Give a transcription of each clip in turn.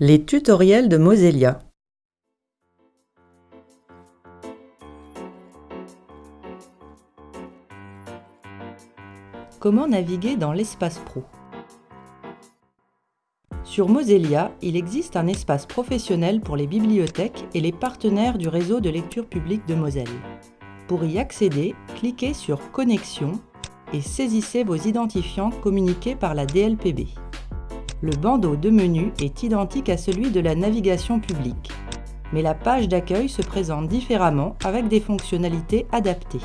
Les tutoriels de Mosellia Comment naviguer dans l'espace pro? Sur Mosellia, il existe un espace professionnel pour les bibliothèques et les partenaires du réseau de lecture publique de Moselle. Pour y accéder, cliquez sur Connexion et saisissez vos identifiants communiqués par la DLPB le bandeau de menu est identique à celui de la navigation publique, mais la page d'accueil se présente différemment avec des fonctionnalités adaptées.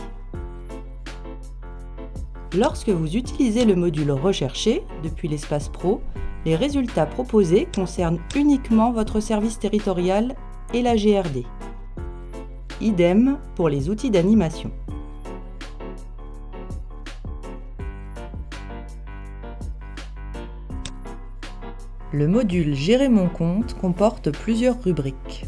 Lorsque vous utilisez le module Rechercher depuis l'espace Pro, les résultats proposés concernent uniquement votre service territorial et la GRD. Idem pour les outils d'animation. Le module Gérer mon compte comporte plusieurs rubriques.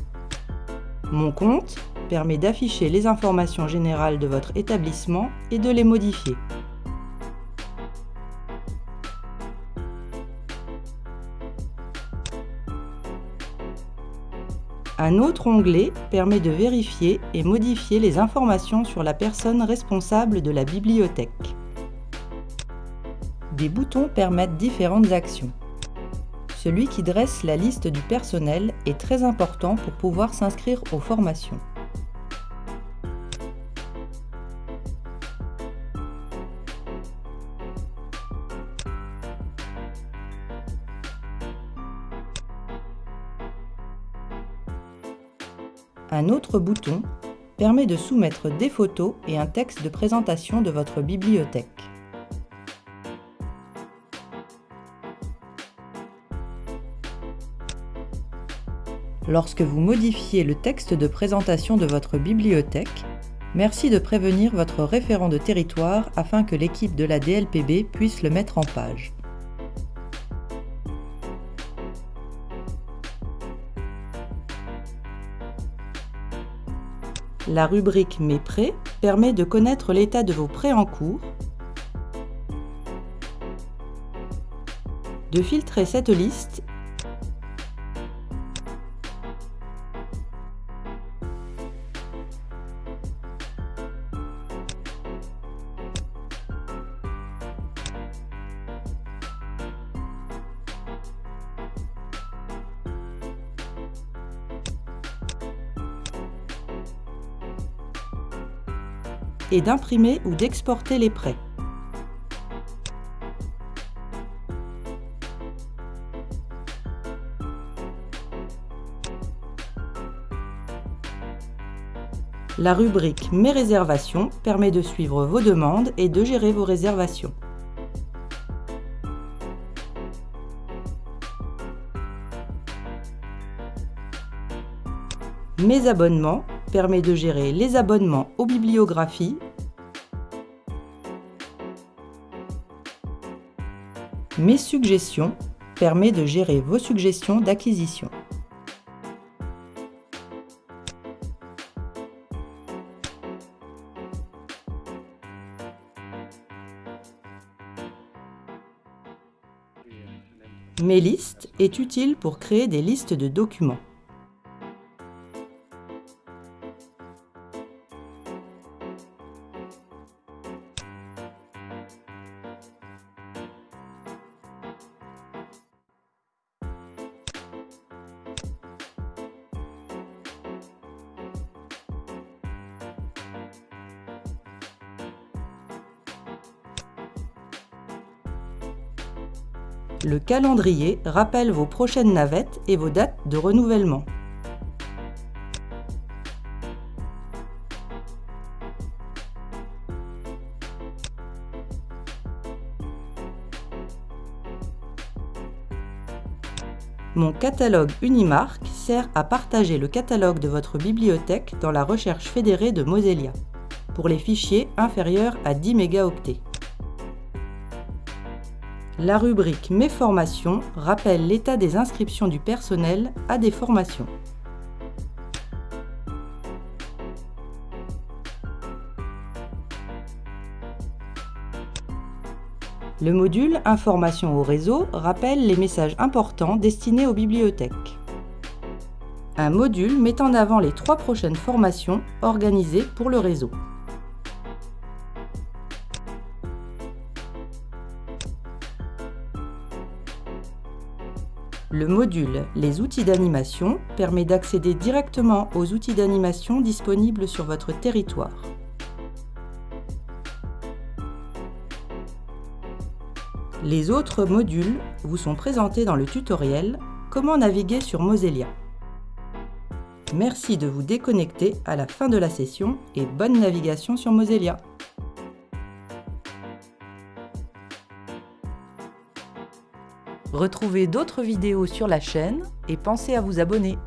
Mon compte permet d'afficher les informations générales de votre établissement et de les modifier. Un autre onglet permet de vérifier et modifier les informations sur la personne responsable de la bibliothèque. Des boutons permettent différentes actions. Celui qui dresse la liste du personnel est très important pour pouvoir s'inscrire aux formations. Un autre bouton permet de soumettre des photos et un texte de présentation de votre bibliothèque. Lorsque vous modifiez le texte de présentation de votre bibliothèque, merci de prévenir votre référent de territoire afin que l'équipe de la DLPB puisse le mettre en page. La rubrique Mes prêts permet de connaître l'état de vos prêts en cours, de filtrer cette liste et d'imprimer ou d'exporter les prêts. La rubrique Mes réservations permet de suivre vos demandes et de gérer vos réservations. Mes abonnements permet de gérer les abonnements aux bibliographies, Mes suggestions permet de gérer vos suggestions d'acquisition. Mes listes est utile pour créer des listes de documents. Le calendrier rappelle vos prochaines navettes et vos dates de renouvellement. Mon catalogue Unimark sert à partager le catalogue de votre bibliothèque dans la recherche fédérée de Mosellia, pour les fichiers inférieurs à 10 mégaoctets. La rubrique Mes formations rappelle l'état des inscriptions du personnel à des formations. Le module Information au réseau rappelle les messages importants destinés aux bibliothèques. Un module met en avant les trois prochaines formations organisées pour le réseau. Le module Les outils d'animation permet d'accéder directement aux outils d'animation disponibles sur votre territoire. Les autres modules vous sont présentés dans le tutoriel Comment naviguer sur Mosellia. Merci de vous déconnecter à la fin de la session et bonne navigation sur Mosellia. Retrouvez d'autres vidéos sur la chaîne et pensez à vous abonner.